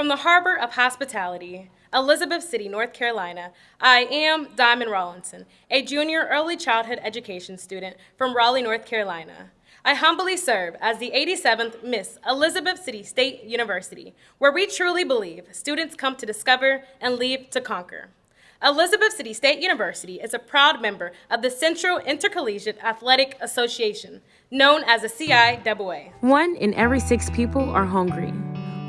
From the harbor of hospitality, Elizabeth City, North Carolina, I am Diamond Rawlinson, a junior early childhood education student from Raleigh, North Carolina. I humbly serve as the 87th Miss Elizabeth City State University, where we truly believe students come to discover and leave to conquer. Elizabeth City State University is a proud member of the Central Intercollegiate Athletic Association, known as the CIAA. One in every six people are hungry.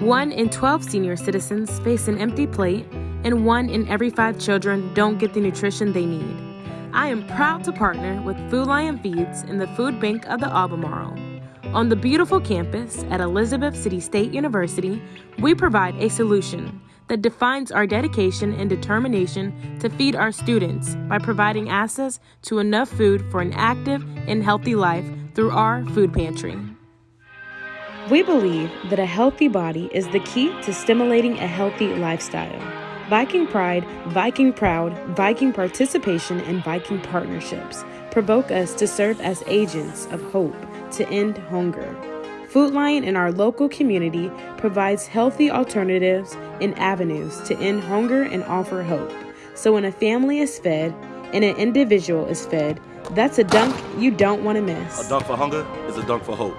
One in 12 senior citizens face an empty plate, and one in every five children don't get the nutrition they need. I am proud to partner with Food Lion Feeds in the Food Bank of the Albemarle. On the beautiful campus at Elizabeth City State University, we provide a solution that defines our dedication and determination to feed our students by providing access to enough food for an active and healthy life through our food pantry. We believe that a healthy body is the key to stimulating a healthy lifestyle. Viking Pride, Viking Proud, Viking Participation, and Viking Partnerships provoke us to serve as agents of hope to end hunger. Food Lion in our local community provides healthy alternatives and avenues to end hunger and offer hope. So when a family is fed and an individual is fed, that's a dunk you don't want to miss. A dunk for hunger is a dunk for hope.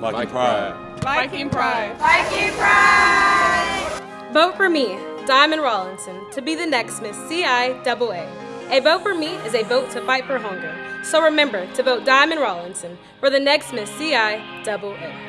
Viking Pride. Viking Pride. Viking Pride. Vote for me, Diamond Rawlinson, to be the next Miss CIAA. A A vote for me is a vote to fight for hunger. So remember to vote Diamond Rawlinson for the next Miss CIAA.